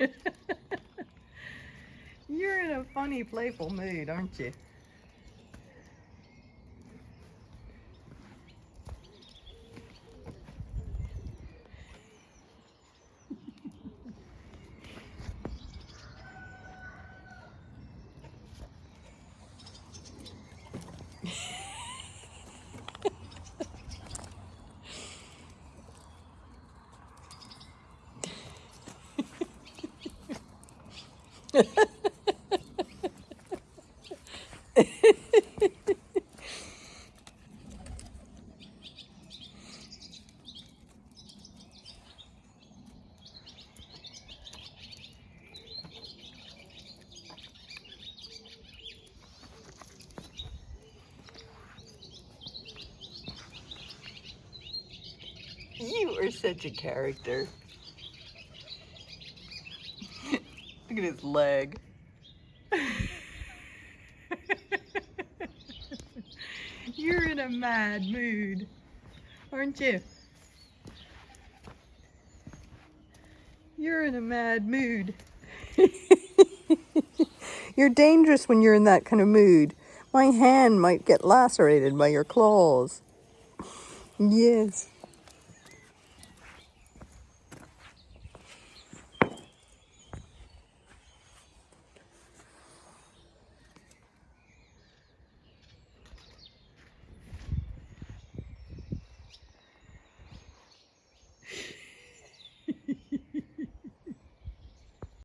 You're in a funny, playful mood, aren't you? You are such a character. Look at his leg. You're in a mad mood, aren't you? You're in a mad mood. you're dangerous when you're in that kind of mood. My hand might get lacerated by your claws. Yes.